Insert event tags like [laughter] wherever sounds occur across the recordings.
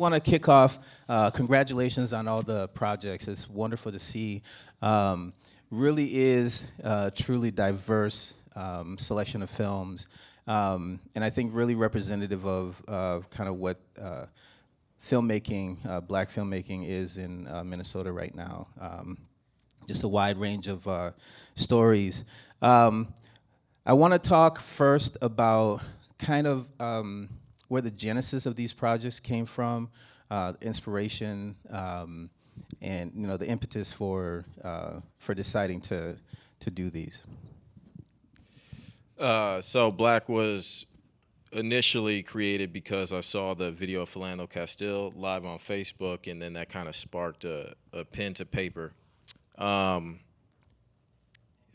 want to kick off. Uh, congratulations on all the projects. It's wonderful to see. Um, really is a truly diverse um, selection of films, um, and I think really representative of, of kind of what uh, filmmaking, uh, black filmmaking is in uh, Minnesota right now. Um, just a wide range of uh, stories. Um, I want to talk first about kind of um, where the genesis of these projects came from, uh, inspiration, um, and you know the impetus for uh, for deciding to to do these. Uh, so Black was initially created because I saw the video of Philando Castile live on Facebook, and then that kind of sparked a, a, pen to paper. Um,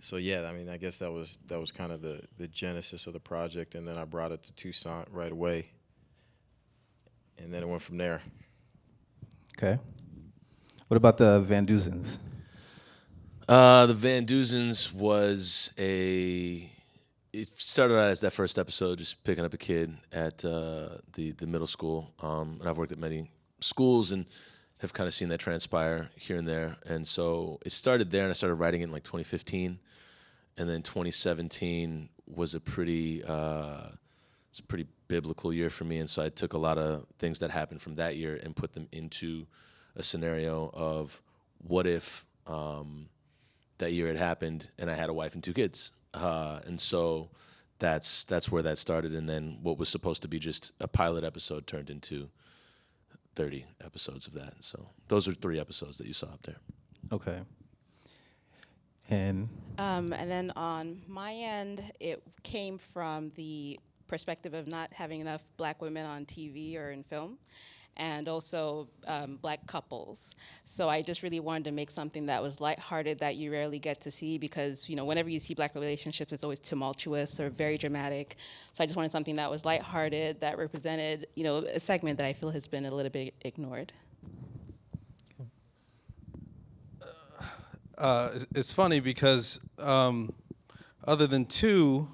so yeah, I mean, I guess that was that was kind of the the genesis of the project, and then I brought it to Toussaint right away, and then it went from there. Okay. What about the Van Duzens? Uh, the Van Duzens was a. It started out as that first episode, just picking up a kid at uh, the the middle school, um, and I've worked at many schools and have kind of seen that transpire here and there. And so it started there, and I started writing it in like 2015, and then 2017 was a pretty uh, it's a pretty biblical year for me, and so I took a lot of things that happened from that year and put them into a scenario of what if um, that year had happened and I had a wife and two kids, uh, and so that's that's where that started, and then what was supposed to be just a pilot episode turned into 30 episodes of that. So those are three episodes that you saw up there. Okay. And um, and then on my end, it came from the perspective of not having enough black women on TV or in film and also um, black couples. So I just really wanted to make something that was lighthearted that you rarely get to see because you know whenever you see black relationships, it's always tumultuous or very dramatic. So I just wanted something that was lighthearted that represented you know a segment that I feel has been a little bit ignored. Uh, it's funny because um, other than two,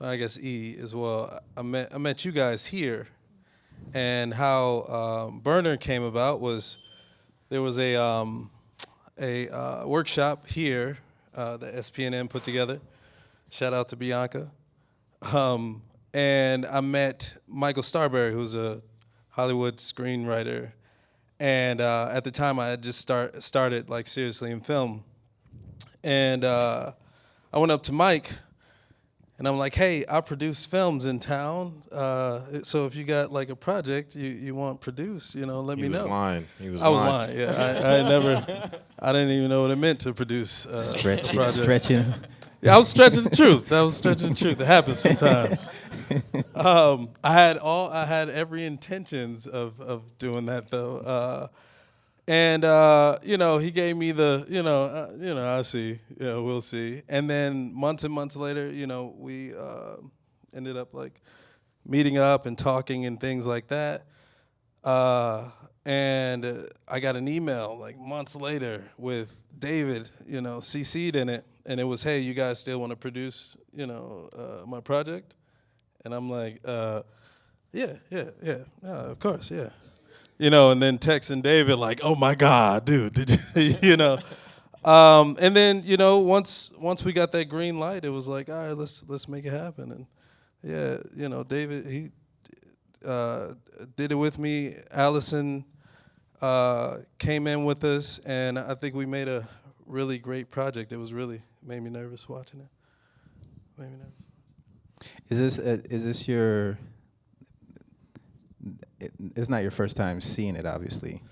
I guess E as well. I met I met you guys here and how um, Burner came about was there was a um, a uh, workshop here uh, that SPNN put together. Shout out to Bianca. Um, and I met Michael Starrbury, who's a Hollywood screenwriter, and uh, at the time I had just start started like seriously in film, and uh, I went up to Mike and I'm like, hey, I produce films in town. Uh, so if you got like a project you, you want produced, you know, let he me know. He was lying. He was I lying. was lying. Yeah, I, I never, I didn't even know what it meant to produce. Uh, stretching, stretching. Yeah, I was stretching the truth. That was stretching the truth. It happens sometimes. Um, I had all, I had every intentions of of doing that though. Uh, and uh, you know, he gave me the, you know, uh, you know, I see, yeah, we'll see. And then months and months later, you know, we uh, ended up like meeting up and talking and things like that. Uh, and I got an email like months later with David, you know, CC'd in it, and it was, hey, you guys still want to produce, you know, uh, my project? And I'm like, uh, yeah, yeah, yeah, yeah, of course, yeah you know, and then texting David like, "Oh my God, dude, did you, [laughs] you know?" Um, and then you know, once once we got that green light, it was like, all right, let's let's make it happen. And yeah, you know, David he uh, did it with me. Allison uh, came in with us, and I think we made a really great project. It was really made me nervous watching it. Made me nervous. Is this uh, is this your it, it's not your first time seeing it, obviously.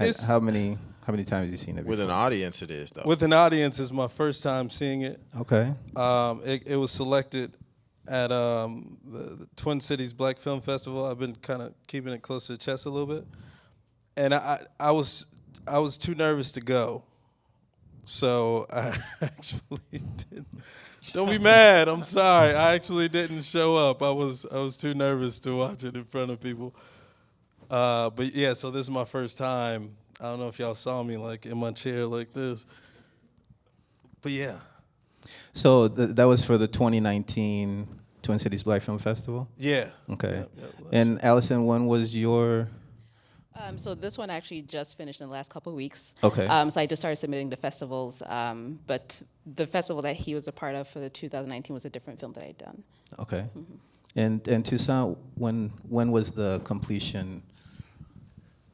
It's how many how many times have you seen it? Before? With an audience, it is though. With an audience, is my first time seeing it. Okay. Um, it, it, was selected at um, the, the, Twin Cities Black Film Festival. I've been kind of keeping it close to the chest a little bit, and I I was I was too nervous to go, so [laughs] I actually didn't. Don't be [laughs] mad. I'm sorry. I actually didn't show up. I was I was too nervous to watch it in front of people. Uh, but yeah, so this is my first time. I don't know if y'all saw me like in my chair like this. But yeah. So th- that was for the 2019 Twin Cities Black Film Festival. Yeah. Okay. Yeah, yeah, and Allison, when was your Um, so this one actually just finished in the last couple of weeks. Okay. Um, so I just started submitting to festivals, um, but the festival that he was a part of for the 2019 was a different film that I'd done. Okay. And and Toussaint, when when was the completion?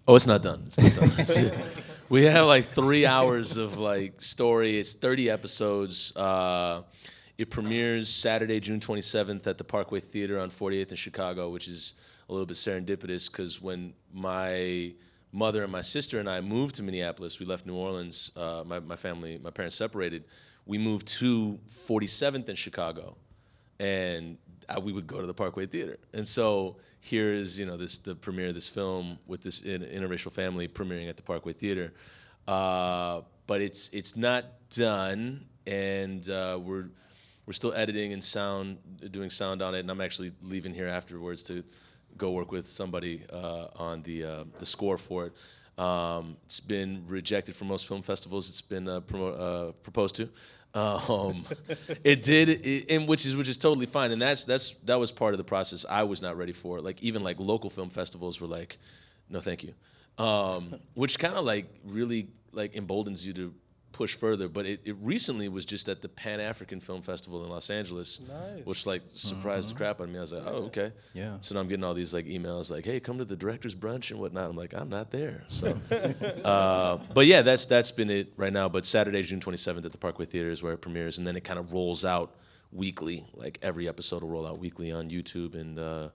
Oh, it's not done. It's not done. [laughs] We have like three hours of like story. It's 30 episodes. Uh, it premieres Saturday, June 27th at the Parkway Theater on 48th in Chicago, which is a little bit serendipitous because when my mother and my sister and I moved to Minneapolis, we left New Orleans. Uh, my, my family, my parents separated. We moved to 47th in Chicago and I, we would go to the Parkway Theater. And so here is you know this the premiere of this film with this in, interracial family premiering at the Parkway Theater. Uh, but it's it's not done, and uh, we're we're still editing and sound doing sound on it. And I'm actually leaving here afterwards to go work with somebody uh, on the uh, the score for it. Um, it's been rejected from most film festivals. It's been uh, promo- uh, proposed to. Um, it did, and which is which is totally fine, and that's that's that was part of the process. I was not ready for. Like even like local film festivals were like, no, thank you, um, which kind of like really like emboldens you to push further. But it, it recently was just at the Pan African Film Festival in Los Angeles, Nice. which like surprised the crap out of me. I was like, oh okay, Yeah. So now I'm getting all these like emails like, hey, come to the director's brunch and whatnot. I'm like, I'm not there. So, [laughs] uh, but yeah, that's that's been it right now. But Saturday, June 27th at the Parkway Theater is where it premieres, and then it kind of rolls out weekly. Like every episode will roll out weekly on YouTube and uh,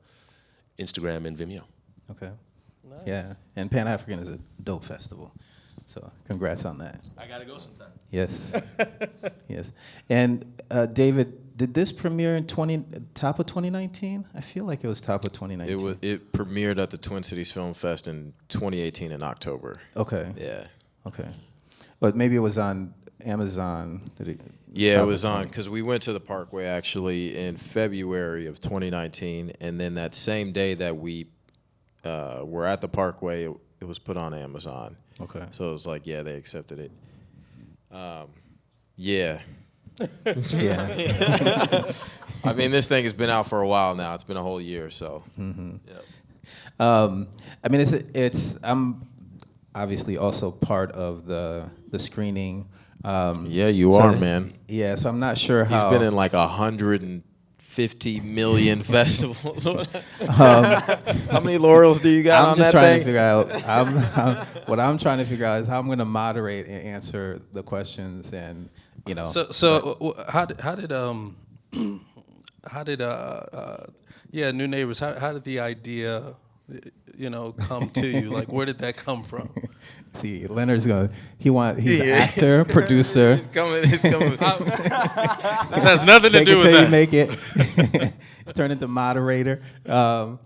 Instagram and Vimeo. Okay. Nice. Yeah, and Pan African is a dope festival, so congrats on that. I gotta go sometime. Yes, [laughs] yes. And uh, David, did this premiere in twenty top of 2019? I feel like it was top of 2019. It was it premiered at the Twin Cities Film Fest in 2018 in October. Okay. Yeah. Okay. But maybe it was on Amazon. Did it? Yeah, it was on because we went to the Parkway actually in February of 2019, and then that same day that we uh, were at the Parkway, it, it was put on Amazon. Okay. So it was like, yeah, they accepted it. Um, yeah, [laughs] Yeah. [laughs] I mean, this thing has been out for a while now. It's been a whole year, so. Mm-hmm. Yep. Um, I mean, it's it's. I'm obviously also part of the the screening. Um, Yeah, you so- are, man. Yeah, so I'm not sure how. He's been in like 150 million [laughs] festivals. How many laurels do you got I'm on just that trying thing? to figure out. I'm, I'm- what I'm trying to figure out is how I'm going to moderate and answer the questions, and you know. So, so w- w- how did how did um [clears throat] how did uh, uh yeah new neighbors how how did the idea you know come to you like where did that come from? [laughs] see, Leonard's going. to He want. He's an actor, [laughs] producer. He's coming. He's coming. [laughs] This has nothing to Fake do it with till you make it. it's turned into moderator. Um,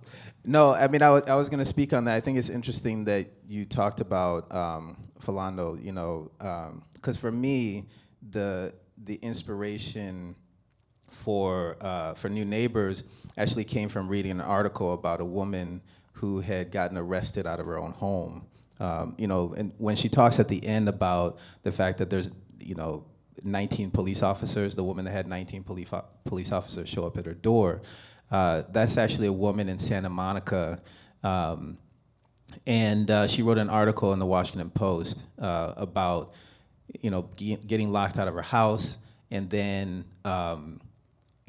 no, I mean, I was, I was going to speak on that. I think it's interesting that you talked about um, Philando, you know, because for me, the the inspiration for uh, for New Neighbors actually came from reading an article about a woman who had gotten arrested out of her own home. Um, you know, and when she talks at the end about the fact that there's, you know, 19 police officers, the woman that had 19 police police officers show up at her door, uh, that's actually a woman in Santa Monica. Um, and uh, she wrote an article in the Washington Post uh, about, you know, getting locked out of her house, and then um,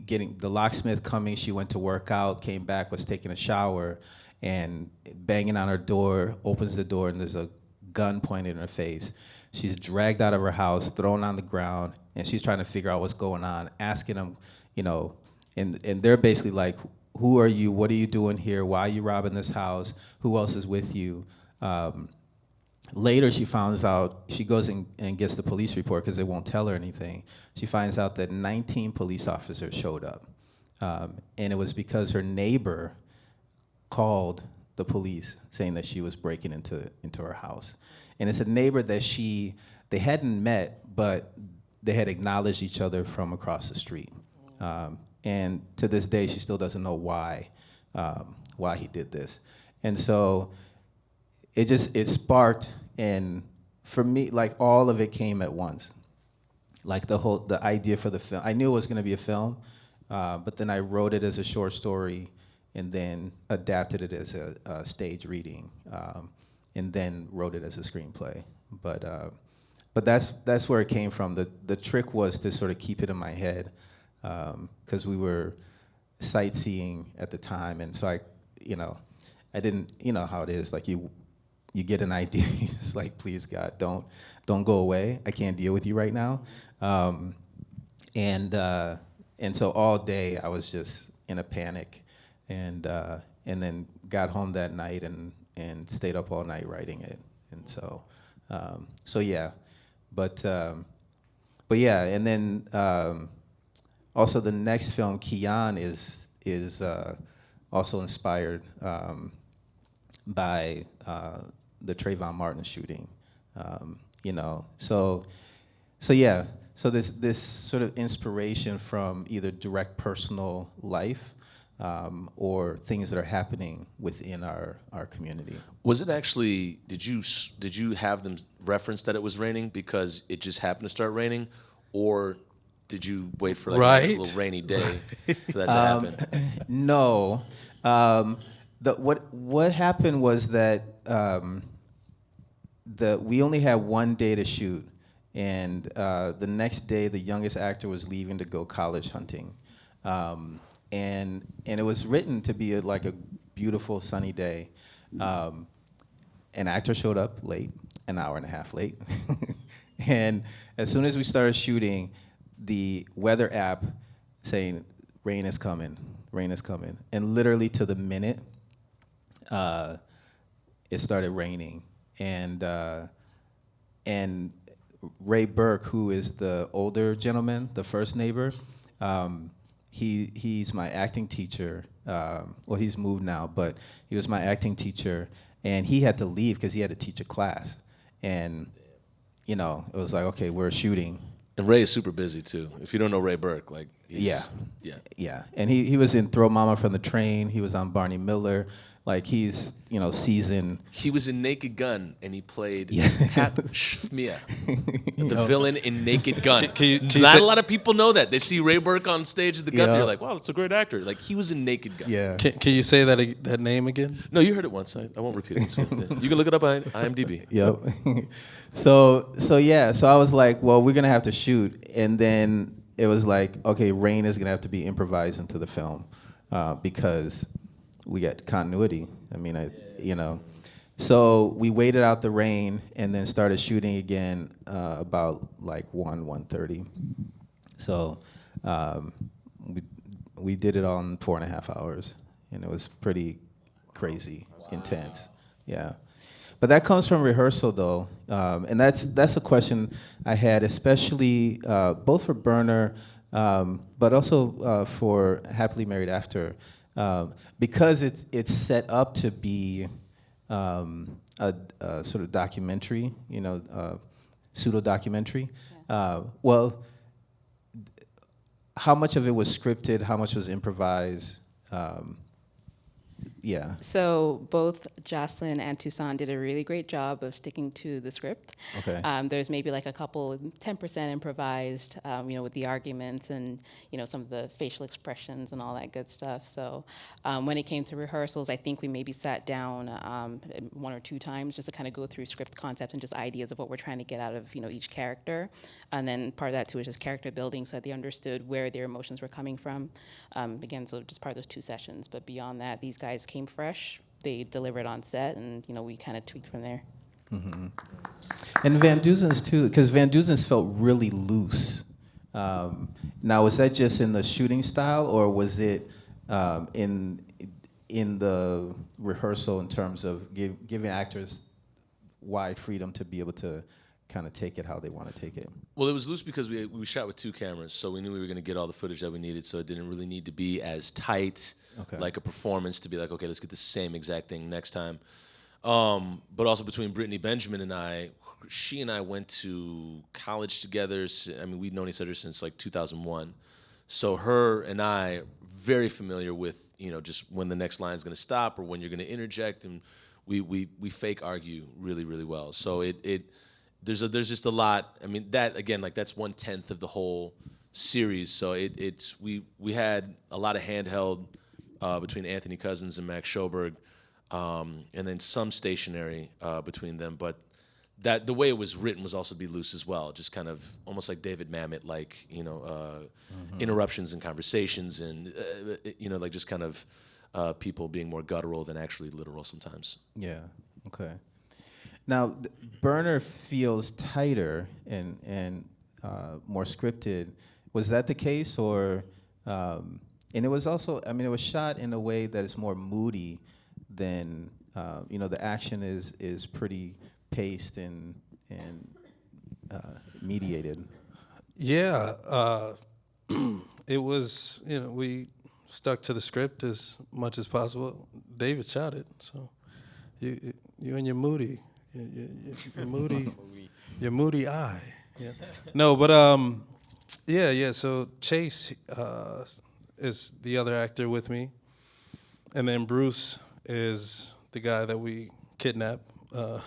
getting the locksmith coming. She went to work out, came back, was taking a shower, and banging on her door. Opens the door, and there's a gun pointed in her face. She's dragged out of her house, thrown on the ground, and she's trying to figure out what's going on. Asking them, you know, and and they're basically like, "Who are you? What are you doing here? Why are you robbing this house? Who else is with you?" Um, Later, she finds out, she goes and, and gets the police report because they won't tell her anything. She finds out that 19 police officers showed up. Um, and it was because her neighbor called the police saying that she was breaking into, into her house. And it's a neighbor that she, they hadn't met, but they had acknowledged each other from across the street. Um, and to this day, she still doesn't know why, um, why he did this. And so it just it sparked and for me like all of it came at once like the whole the idea for the film i knew it was going to be a film uh, but then i wrote it as a short story and then adapted it as a, a stage reading um, and then wrote it as a screenplay. But uh, but that's that's where it came from. The the trick was to sort of keep it in my head because we were sightseeing at the time, and so I, you know, I didn't, you know how it is. Like you, you get an [laughs] idea, it's like, please God, don't don't go away. I can't deal with you right now. Um, and uh, and so all day I was just in a panic, and uh, and then got home that night and and stayed up all night writing it. And so um, so yeah, but um, but yeah, and then um, also the next film, Kian, is is uh, also inspired um, by uh, the Trayvon Martin shooting. Um, you know, so so yeah, so this this sort of inspiration from either direct personal life um, or things that are happening within our our community. Was it actually? Did you did you have them reference that it was raining because it just happened to start raining, or did you wait for like Right. a little rainy day for that to happen? [clears throat] No. Um, the, what what happened was that um, the we only had one day to shoot, and uh, the next day the youngest actor was leaving to go college hunting, um, and and it was written to be a, like a beautiful sunny day. Um, an actor showed up late, an hour and a half late. [laughs] and as soon as we started shooting, the weather app saying rain is coming, rain is coming. And literally to the minute, uh, it started raining. And, uh, and Raye Birk, who is the older gentleman, the first neighbor, um, he, he's my acting teacher. Um, well, he's moved now, but he was my acting teacher, and he had to leave because he had to teach a class. And, you know, it was like, okay, we're shooting. And Raye is super busy too. If you don't know Raye Birk, like he's, Yeah. yeah. Yeah, and he, he was in Throw Momma from the Train. He was on Barney Miller. Like he's you know seasoned. He was in Naked Gun and he played Yeah. Pahpshmir, [laughs] the villain in Naked Gun. [laughs] can you- can you Not say- a lot of people know that. They see Raye Birk on stage at the Guthrie, Yeah. they're like, wow, that's a great actor. Like he was in Naked Gun. Yeah. Can, can you say that that name again? No, you heard it once. I, I won't repeat it. [laughs] You can look it up on IMDb. Yep. so so yeah, so I was like, well, we're gonna have to shoot, and then it was like, okay, rain is gonna have to be improvised into the film uh, because we got continuity. I mean, I you know, so we waited out the rain and then started shooting again uh, about like one one thirty. So um, we we did it on four and a half hours, and it was pretty crazy, intense. Yeah. But that comes from rehearsal, though, um, and that's that's a question I had, especially uh, both for Burner, um, but also uh, for Happily Married After, um, because it's it's set up to be um, a, a sort of documentary, you know, uh, pseudo documentary. Uh, well, how much of it was scripted? How much was improvised? Um, yeah. So both Jocelyn and Toussaint did a really great job of sticking to the script. Okay. Um, there's maybe like a couple, 10% improvised, um, you know, with the arguments and, you know, some of the facial expressions and all that good stuff. So um, when it came to rehearsals, I think we maybe sat down um, one or two times just to kind of go through script concepts and just ideas of what we're trying to get out of, you know, each character. And then part of that too is just character building so that they understood where their emotions were coming from. Um, again, so just part of those two sessions. But beyond that, these guys came fresh. They delivered on set, and you know we kind of tweaked from there. And Van Duzen's too, because Van Duzen's felt really loose. Um, now, was that just in the shooting style, or was it um, in in the rehearsal in terms of give, giving actors wide freedom to be able to kind of take it how they want to take it? Well, it was loose because we, we shot with two cameras, so we knew we were going to get all the footage that we needed, so it didn't really need to be as tight, Okay. like a performance, to be like, okay, let's get the same exact thing next time. Um, but also between Brittany Benjamin and I, she and I went to college together. I mean, we'd known each other since like 2001. So her and I very familiar with you know just when the next line's going to stop or when you're going to interject, and we we we fake argue really really well. So it it there's a, there's just a lot. I mean that again like that's one tenth of the whole series. So it it's we we had a lot of handheld uh, between Anthony Cousins and Max Schoberg. um, and then some stationary uh, between them. But that the way it was written was also to be loose as well, just kind of almost like David Mamet, like you know, uh, interruptions in conversations, and uh, you know, like just kind of uh, people being more guttural than actually literal sometimes. Yeah. Okay. Now, Burner feels tighter and and uh, more scripted. Was that the case, or? Um, and it was also, I mean, it was shot in a way that is more moody than uh, you know. The action is is pretty paced and and uh, mediated. Yeah, uh, [clears throat] it was. You know, we stuck to the script as much as possible. David shot it, so you you and your moody, your, your, your, your moody, your moody eye. Yeah. No, but um, yeah, yeah. So Chase uh, is the other actor with me, and then Bruce is the guy that we kidnap uh,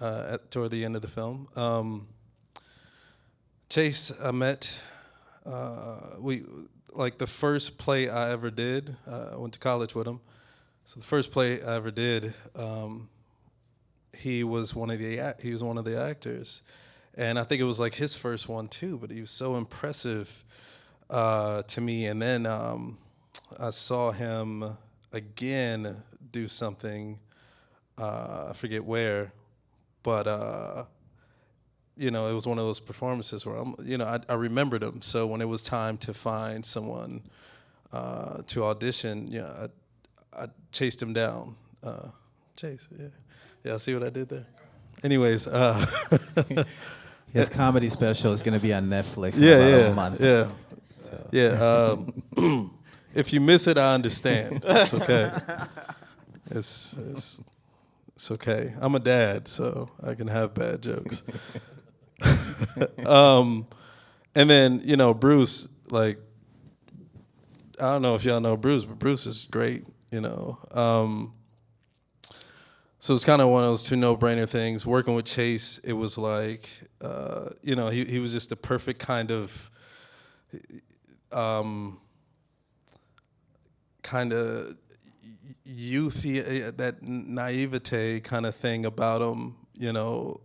uh, at toward the end of the film. Um, Chase, I met. Uh, we like the first play I ever did. Uh, I went to college with him, so the first play I ever did, um, he was one of the he was one of the actors, and I think it was like his first one too. But he was so impressive uh, to me. And then um, I saw him again do something. Uh, I forget where, but uh, you know, it was one of those performances where I'm, you know, I, I remembered him. So when it was time to find someone uh, to audition, yeah, I, I chased him down. Uh, Chase, yeah, yeah. See what I did there. Anyways, uh, [laughs] His comedy special is going to be on Netflix. in yeah, about yeah, a month. yeah, yeah. Um, [clears throat] if you miss it, I understand. It's okay. It's it's it's okay. I'm a dad, so I can have bad jokes. [laughs] um, and then you know Bruce, like I don't know if y'all know Bruce, but Bruce is great. You know, um, so it's kind of one of those two no-brainer things. Working with Chase, it was like, uh, you know, he he was just the perfect kind of, um, kind of youthy, uh, that naivete kind of thing about him. You know,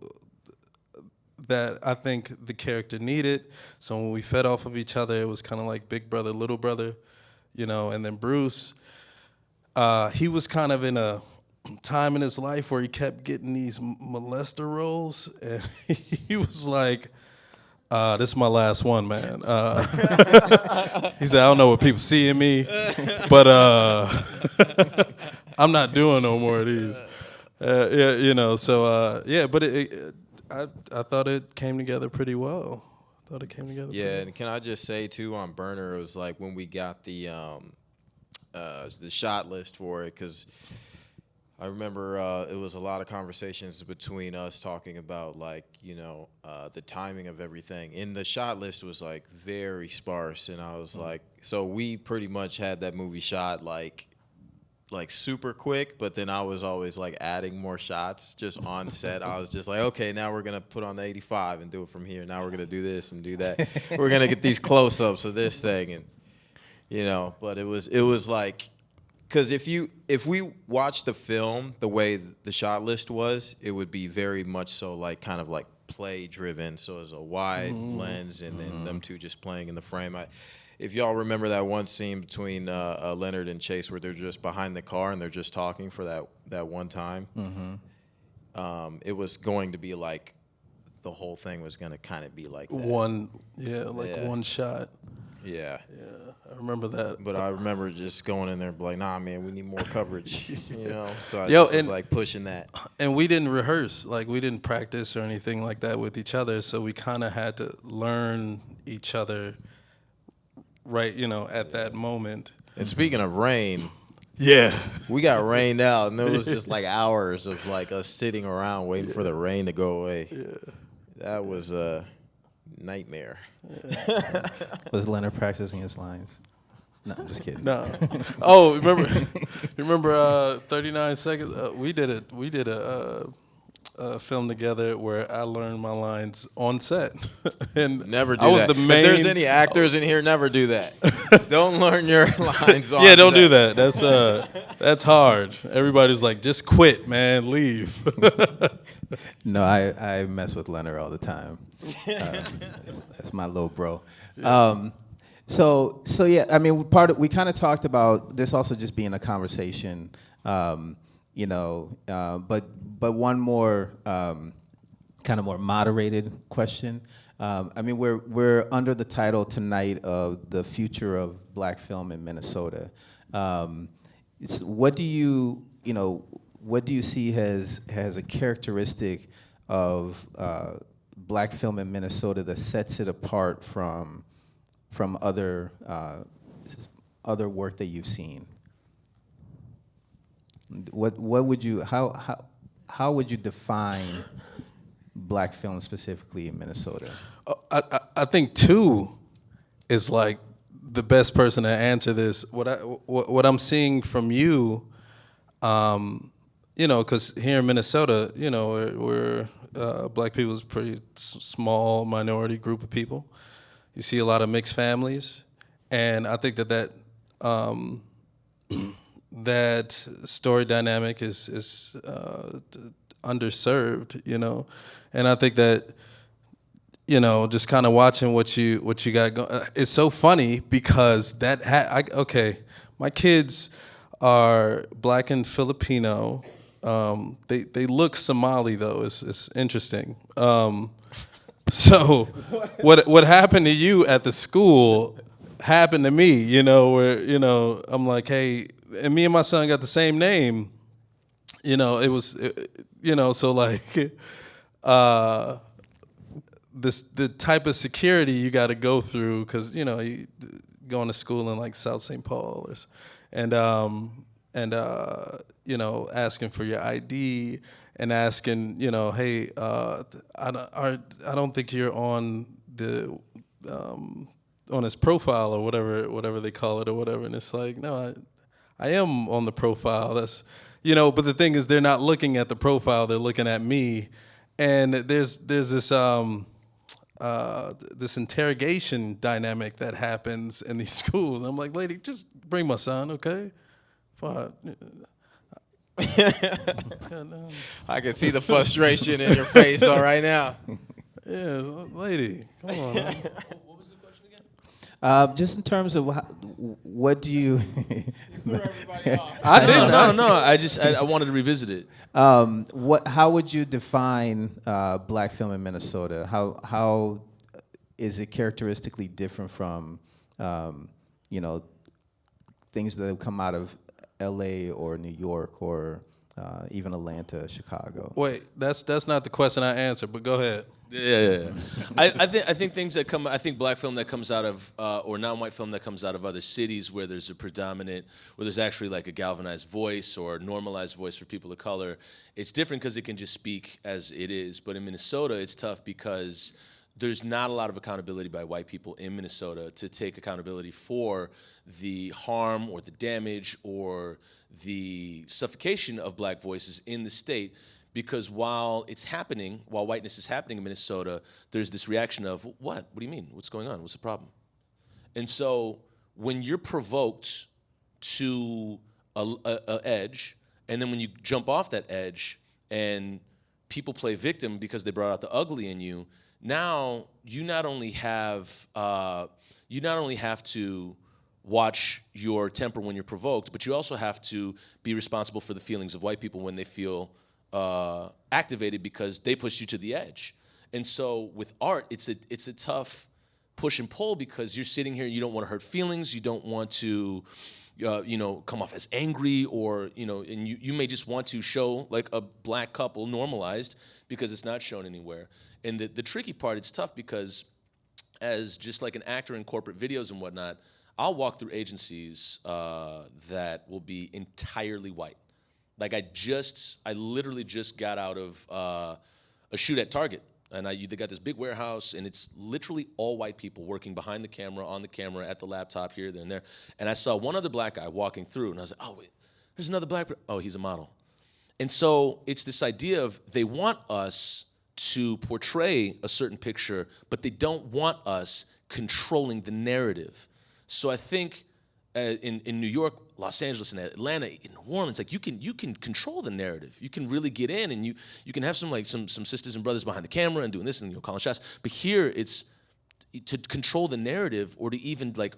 that I think the character needed. So when we fed off of each other, it was kind of like big brother, little brother, you know. And then Bruce, uh, he was kind of in a time in his life where he kept getting these molester roles, and [laughs] he was like. Uh, this is my last one, man. Uh, [laughs] he said, "I don't know what people see in me, but uh, [laughs] I'm not doing no more of these." Uh, yeah, you know. So uh, yeah, but it, it, I I thought it came together pretty well. I Thought it came together. Yeah, and can I just say too on Burner, it was like when we got the um, uh, the shot list for it, because I remember uh, it was a lot of conversations between us talking about like you know uh, the timing of everything. And the shot list was like very sparse, and I was like, so we pretty much had that movie shot like like super quick, but then I was always like adding more shots just on set. I was just like, [laughs] okay, now we're gonna put on the 85 and do it from here. Now we're gonna do this and do that. [laughs] we're gonna get these close ups of this thing and you know. But it was it was like because if you if we watched the film the way the shot list was, it would be very much so like kind of like play driven. So it's a wide lens and then them two just playing in the frame. I, if y'all remember that one scene between uh, uh, Leonard and Chase where they're just behind the car and they're just talking for that that one time, um, it was going to be like the whole thing was going to kind of be like that. One, yeah, like Yeah. one shot. Yeah. Yeah, I remember that. But I remember just going in there and be like, nah, man, we need more coverage, [laughs] you know? So I Yo, just was like pushing that. and we didn't rehearse, like we didn't practice or anything like that with each other. So we kind of had to learn each other, right? You know, at that moment. And speaking of rain, Yeah. we got rained out, and there was [laughs] just like hours of like us sitting around waiting for the rain to go away. That was a nightmare. [laughs] Was Leonard practicing his lines? No, I'm just kidding. No. [laughs] oh, remember? remember? Uh, Thirty nine seconds. Uh, we did it. We did a. Uh, a film together where I learned my lines on set. [laughs] and Never do I was that. the main. If there's any actors in here, never do that. don't learn your lines on yeah, don't do that. That's uh, that's hard. Everybody's like, just quit, man, leave. No, I, I mess with Leonard all the time. [laughs] That's my little bro. Um, so so yeah, I mean, part of we kind of talked about this also just being a conversation, um, you know. Uh, but but one more um, kind of more moderated question. Um, I mean, we're we're under the title tonight of the future of black film in Minnesota. Um, what do you you know what do you see as has a characteristic of uh, black film in Minnesota that sets it apart from from other uh, other work that you've seen? What what would you how how how would you define black film specifically in Minnesota? I, I, I think two is like the best person to answer this. What I what, what I'm seeing from you, um, you know, because here in Minnesota, you know, we're, we're uh, black people is a pretty small minority group of people. You see a lot of mixed families, and I think that that um, [clears throat] that story dynamic is is uh, underserved, you know, and I think that you know, just kind of watching what you what you got going. It's so funny because that ha- I, okay, my kids are black and Filipino. Um, they they look Somali though. It's it's interesting. Um, so [laughs] what what happened to you at the school happened to me. You know, where you know I'm like, hey, and me and my son got the same name. You know, it was, it- you know, so like. [laughs] uh this the type of security you got to go through because you know you going to school in like South St. Paul or, and um and uh you know asking for your ID and asking you know hey uh I don't I don't think you're on the um on his profile or whatever whatever they call it or whatever and it's like no I I am on the profile that's you know but the thing is they're not looking at the profile they're looking at me and there's there's this um uh, this interrogation dynamic that happens in these [laughs] schools. I'm like, lady, just bring my son, okay? Fine. [laughs] I can see the frustration in your face all right now. [laughs] Yeah, lady, come on. man. What was the question again? Uh, just in terms of how, what do you [laughs] I did No, no, no. I just I, I wanted to revisit it. um, what how would you define uh, black film in Minnesota? How how is it characteristically different from um, you know things that have come out of L.A. or New York or uh, even Atlanta, Chicago? Wait, that's that's not the question I answered, but go ahead. Yeah, yeah, yeah. I, I think I think things that come. I think black film that comes out of uh, or non-white film that comes out of other cities where there's a predominant, where there's actually like a galvanized voice or normalized voice for people of color. It's different because it can just speak as it is. But in Minnesota, it's tough because there's not a lot of accountability by white people in Minnesota to take accountability for the harm or the damage or the suffocation of black voices in the state because while it's happening, while whiteness is happening in Minnesota, there's this reaction of what? What do you mean? What's going on? What's the problem? And so when you're provoked to a, a, a edge, and then when you jump off that edge, and people play victim because they brought out the ugly in you, now you not only have uh, you not only have to watch your temper when you're provoked, but you also have to be responsible for the feelings of white people when they feel uh, activated because they pushed you to the edge. And so with art, it's a it's a tough push and pull because you're sitting here, you don't want to hurt feelings, you don't want to, uh, you know, come off as angry or you know, and you you may just want to show like a black couple normalized because it's not shown anywhere. And the the tricky part, it's tough because as just like an actor in corporate videos and whatnot, I'll walk through agencies uh, that will be entirely white. Like I just, I literally just got out of uh, a shoot at Target, and I they got this big warehouse, and it's literally all white people working behind the camera, on the camera, at the laptop here, there, and there. And I saw one other black guy walking through, and I was like, oh wait, there's another black. Oh, he's a model. And so it's this idea of they want us to portray a certain picture, but they don't want us controlling the narrative. So I think uh, in in New York, Los Angeles, and Atlanta, in New Orleans, like you can you can control the narrative. You can really get in, and you you can have some like some some sisters and brothers behind the camera and doing this and you know calling shots. But here, it's to control the narrative or to even like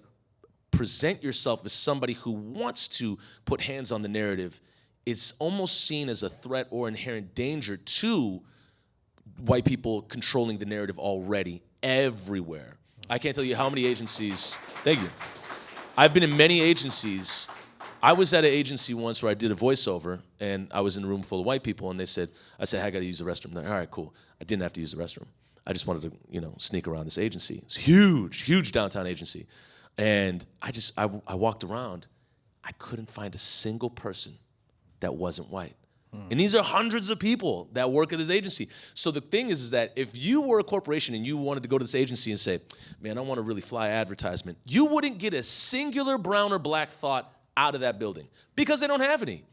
present yourself as somebody who wants to put hands on the narrative. It's almost seen as a threat or inherent danger to white people controlling the narrative already everywhere. I can't tell you how many agencies. Thank you. I've been in many agencies. I was at an agency once where I did a voiceover, and I was in a room full of white people, and they said, "I said, hey, I got to use the restroom." They're, All right, cool. I didn't have to use the restroom. I just wanted to, you know, sneak around this agency. It's huge, huge downtown agency, and I just, I, I walked around. I couldn't find a single person that wasn't white. Hmm. And these are hundreds of people that work at this agency. So the thing is, is that if you were a corporation and you wanted to go to this agency and say, man, I want to really fly advertisement, you wouldn't get a singular brown or black thought out of that building because they don't have any.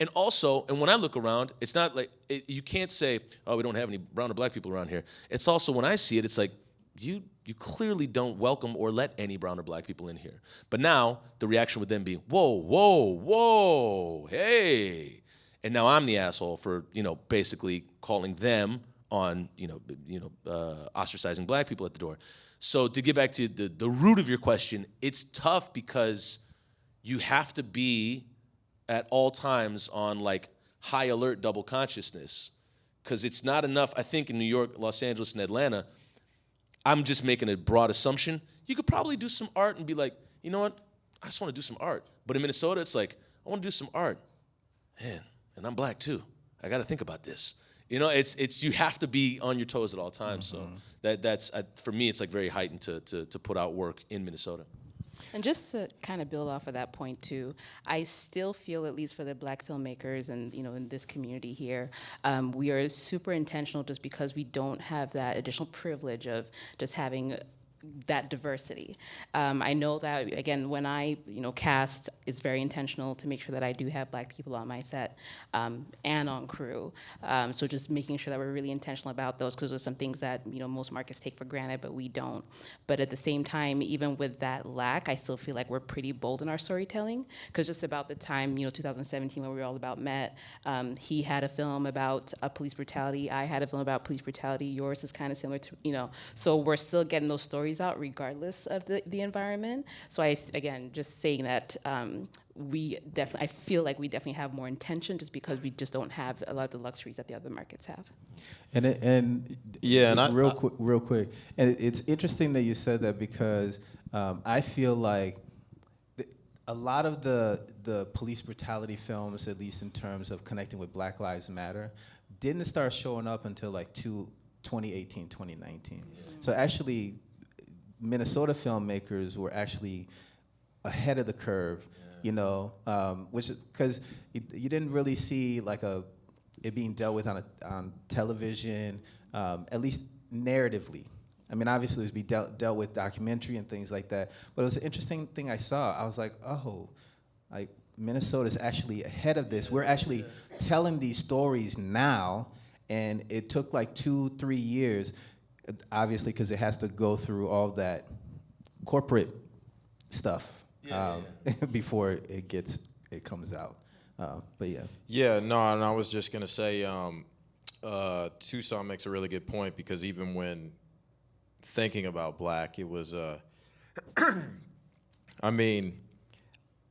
And also, and when I look around, it's not like, it, you can't say, oh, we don't have any brown or black people around here. It's also, when I see it, it's like, you, you clearly don't welcome or let any brown or black people in here. But now, the reaction would then be, whoa, whoa, whoa, hey and now I'm the asshole for you know basically calling them on you know you know uh, ostracizing black people at the door. So to get back to the the root of your question, it's tough because you have to be at all times on like high alert double consciousness because it's not enough. I think in New York, Los Angeles, and Atlanta, I'm just making a broad assumption. You could probably do some art and be like, you know what, I just want to do some art. But in Minnesota, it's like I want to do some art. Man, and I'm black too. I got to think about this. You know, it's it's you have to be on your toes at all times. So that that's uh, for me, it's like very heightened to, to to put out work in Minnesota. And just to kind of build off of that point too, I still feel, at least for the black filmmakers and you know in this community here, um, we are super intentional just because we don't have that additional privilege of just having that diversity. Um, I know that again, when I you know cast, it's very intentional to make sure that I do have black people on my set um, and on crew. Um, so just making sure that we're really intentional about those because there's some things that you know most markets take for granted, but we don't. But at the same time, even with that lack, I still feel like we're pretty bold in our storytelling because just about the time you know 2017 when we were all about Met, um, he had a film about uh, police brutality. I had a film about police brutality. Yours is kind of similar to you know. So we're still getting those stories out regardless of the, the environment. So I, again, just saying that um, we definitely, I feel like we definitely have more intention just because we just don't have a lot of the luxuries that the other markets have. And it, and Yeah, and real I- quick, real quick, and it, it's interesting that you said that because um, I feel like a lot of the the police brutality films, at least in terms of connecting with Black Lives Matter, didn't start showing up until like two, 2018, 2019. So actually, Minnesota filmmakers were actually ahead of the curve, you know, um, which because you, you didn't really see like a it being dealt with on a, on television, um, at least narratively. I mean, obviously, it was be dealt, dealt with documentary and things like that. But it was an interesting thing I saw. I was like, oh, like Minnesota's actually ahead of this. We're actually telling these stories now, and it took like two, three years, obviously, because it has to go through all that corporate stuff um, [laughs] before it gets it comes out. Uh, but yeah, Yeah, no, and I was just gonna say, um, uh, Toussaint makes a really good point because even when thinking about black, it was, uh, [clears throat] I mean,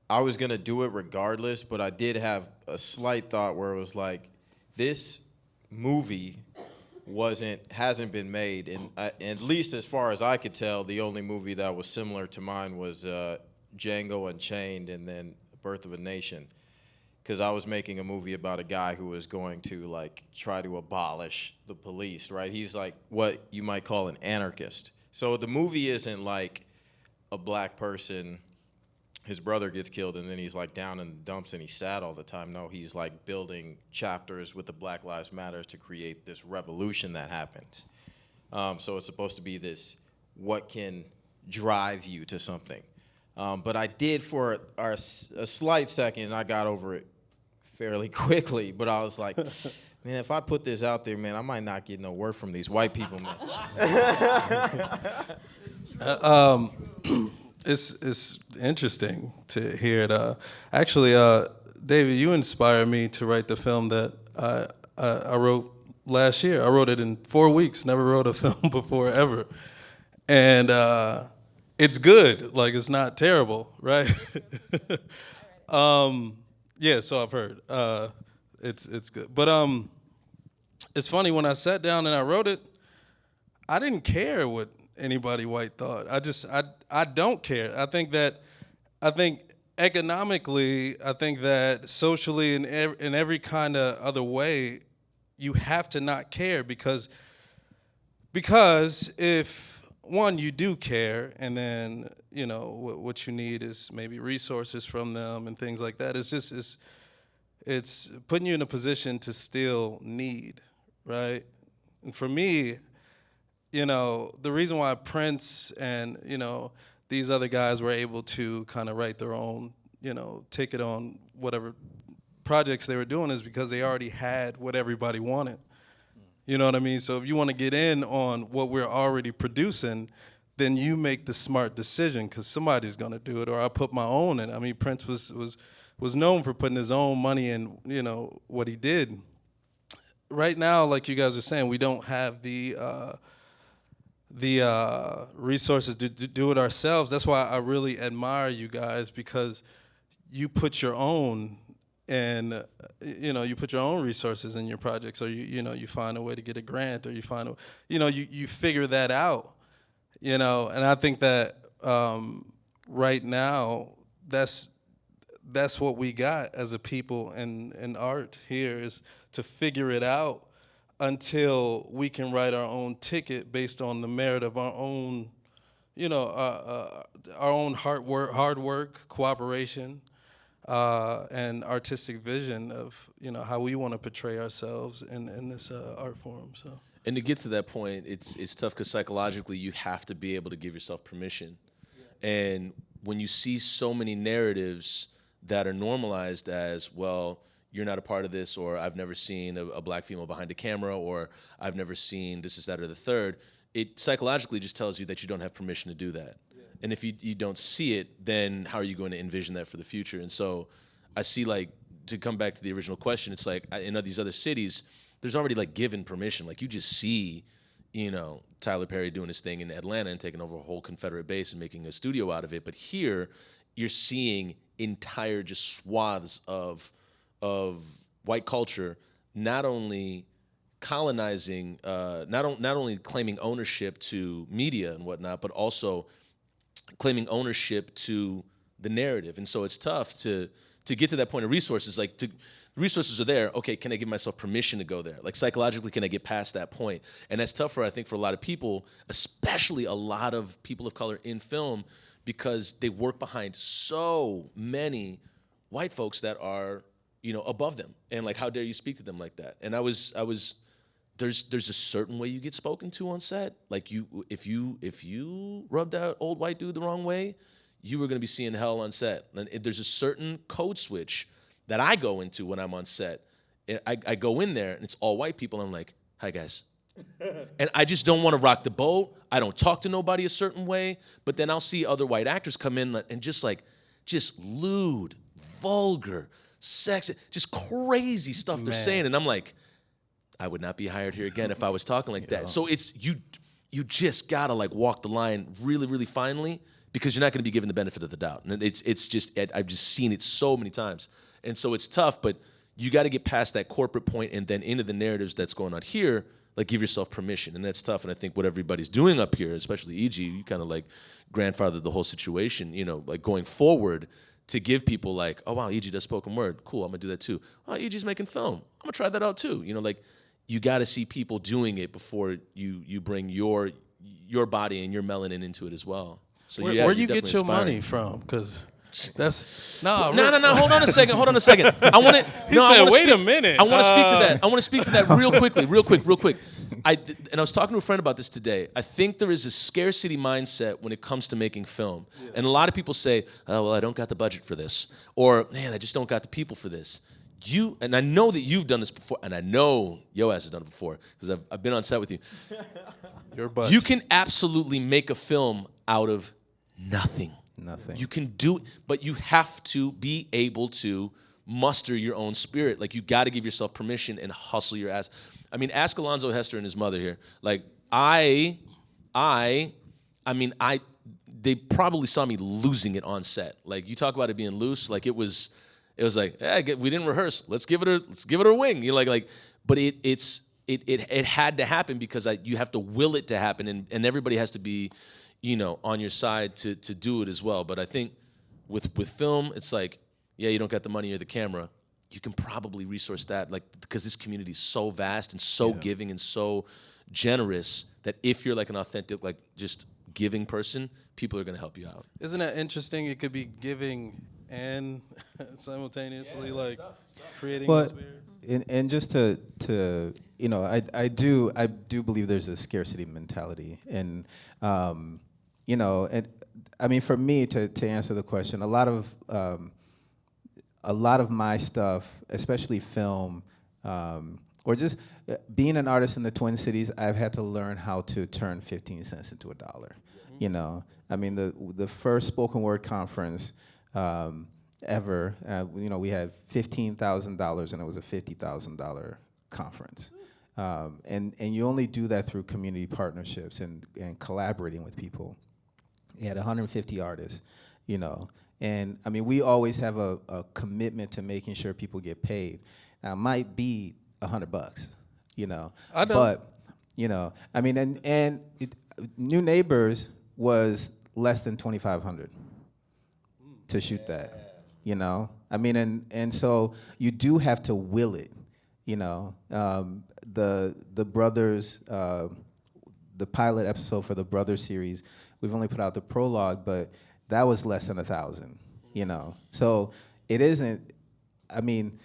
I was gonna do it regardless, but I did have a slight thought where it was like, this movie wasn't hasn't been made, and at least as far as I could tell, the only movie that was similar to mine was uh, Django Unchained, and then Birth of a Nation because I was making a movie about a guy who was going to like try to abolish the police, right? He's like what you might call an anarchist. So the movie isn't like a black person, his brother gets killed, and then he's like down in the dumps and he's sad all the time. No, he's like building chapters with the Black Lives Matter to create this revolution that happens. Um, so it's supposed to be this what can drive you to something. Um, but I did for a slight second, and I got over it fairly [laughs] quickly. But I was like, [laughs] man, if I put this out there, man, I might not get no word from these white people, man. [laughs] [clears throat] it's it's interesting to hear it. Uh, actually, uh, David, you inspired me to write the film that I, I I wrote last year. I wrote it in four weeks. Never wrote a [laughs] film before ever, and uh, it's good. Like it's not terrible, right? [laughs] um, yeah. So I've heard. Uh, it's it's good, but um, it's funny when I sat down and I wrote it. I didn't care what anybody white thought. I just I I don't care. I think that I think economically, I think that socially in in every kind of other way, you have to not care because because if one you do care and then you know what, what you need is maybe resources from them and things like that it's just it's it's putting you in a position to still need right and for me you know, the reason why Prince and, you know, these other guys were able to kind of write their own, you know, ticket on whatever projects they were doing is because they already had what everybody wanted. You know what I mean? So if you want to get in on what we're already producing, then you make the smart decision because somebody's going to do it, or I put my own in. I mean, Prince was was was known for putting his own money in, you know, what he did. Right now, like you guys are saying, we don't have the uh, the uh, resources to, to do it ourselves. That's why I really admire you guys because you put your own and uh, you know you put your own resources in your projects or you you know you find a way to get a grant or you find a you know you, you figure that out you know and i think that um, right now that's that's what we got as a people in in art here is to figure it out until we can write our own ticket based on the merit of our own, you know, uh, uh, our own hard work, hard work, cooperation, uh, and artistic vision of you know how we want to portray ourselves in in this uh, art form. So. And to get to that point, it's it's tough because psychologically you have to be able to give yourself permission. Yeah. And when you see so many narratives that are normalized as well, you're not a part of this, or I've never seen a, a, black female behind a camera, or I've never seen this, is that, or the third, it psychologically just tells you that you don't have permission to do that. Yeah. And if you, you don't see it, then how are you going to envision that for the future? And so I see like, to come back to the original question, it's like in these other cities, there's already like given permission. Like you just see, you know, Tyler Perry doing his thing in Atlanta and taking over a whole Confederate base and making a studio out of it. But here, you're seeing entire just swaths of of white culture not only colonizing, uh, not, not only claiming ownership to media and whatnot, but also claiming ownership to the narrative. And so it's tough to to get to that point of resources. Like to resources are there. Okay, can I give myself permission to go there? Like psychologically, can I get past that point? And that's tough for I think for a lot of people, especially a lot of people of color in film, because they work behind so many white folks that are you know, above them. And like, how dare you speak to them like that? And I was, I was, there's, there's a certain way you get spoken to on set. Like you, if you, if you rubbed that old white dude the wrong way, you were gonna be seeing hell on set. And there's a certain code switch that I go into when I'm on set. I, I go in there and it's all white people. I'm like, hi guys. [laughs] and I just don't want to rock the boat. I don't talk to nobody a certain way. But then I'll see other white actors come in and just like, just lewd, vulgar, sex, just crazy stuff they're saying. And I'm like, I would not be hired here again if I was talking like [laughs] that. So it's you you just gotta like walk the line really, really finely because you're not gonna be given the benefit of the doubt. And it's it's just I've just seen it so many times. And so it's tough, but you gotta get past that corporate point and then into the narratives that's going on here like give yourself permission and that's tough and i think what everybody's doing up here especially eg you kind of like grandfathered the whole situation you know like going forward to give people like, oh wow, EG does spoken word. Cool, I'm gonna do that too. Oh, EG's making film. I'm gonna try that out too. You know, like you got to see people doing it before you you bring your your body and your melanin into it as well. So where, yeah, where you get your inspiring. money from? Because that's no, no, no, no. Hold on a second. Hold on a second. I want to. [laughs] No, said, "Wait speak, a minute." I want to uh, speak to that. I want to speak to that real quickly, real quick, real quick. I and I was talking to a friend about this today. I think there is a scarcity mindset when it comes to making film, yeah. and a lot of people say, "Oh well, I don't got the budget for this," or "Man, I just don't got the people for this." you and I know that you've done this before, and I know Yo ass has done it before because I've, I've been on set with you. [laughs] Your butt. You can absolutely make a film out of nothing. Nothing. You can do, it, but you have to be able to muster your own spirit. Like you got to give yourself permission and hustle your ass. I mean, ask Alonzo Hester and his mother here. Like I, I, I mean, I. They probably saw me losing it on set. Like you talk about it being loose. Like it was, it was like, hey, we didn't rehearse. Let's give it a, let's give it a wing. You know, like, like, but it, it's, it, it, it had to happen because I, you have to will it to happen, and, and everybody has to be, you know, on your side to to do it as well. But I think with with film, it's like, yeah, you don't got the money or the camera. You can probably resource that, like because this community is so vast and so giving and so generous that if you're like an authentic, like just giving person, people are gonna help you out. Isn't that interesting? It could be giving and [laughs] simultaneously like creating Well, this weird. and, and just to to you know, I I do I do believe there's a scarcity mentality, and um, you know, and I mean for me to to answer the question, a lot of um, a lot of my stuff, especially film, um, or just uh, being an artist in the Twin Cities, I've had to learn how to turn 15 cents into a dollar. You know, I mean, the the first spoken word conference um, ever, uh, you know, we had $15,000 and it was a $50,000 conference. Um, and, and you only do that through community partnerships and, and collaborating with people. You had 150 artists, you know. And I mean, we always have a, a commitment to making sure people get paid. Now, it might be a hundred bucks, you know. I know. But, you know, I mean, and, and it, New Neighbors was less than 2,500 to shoot that, you know. I mean, and, and so you do have to will it, you know. Um, the, the brothers, uh, the pilot episode for the Brothers series, we've only put out the prologue, but that was less than a thousand, you know. So it isn't. I mean,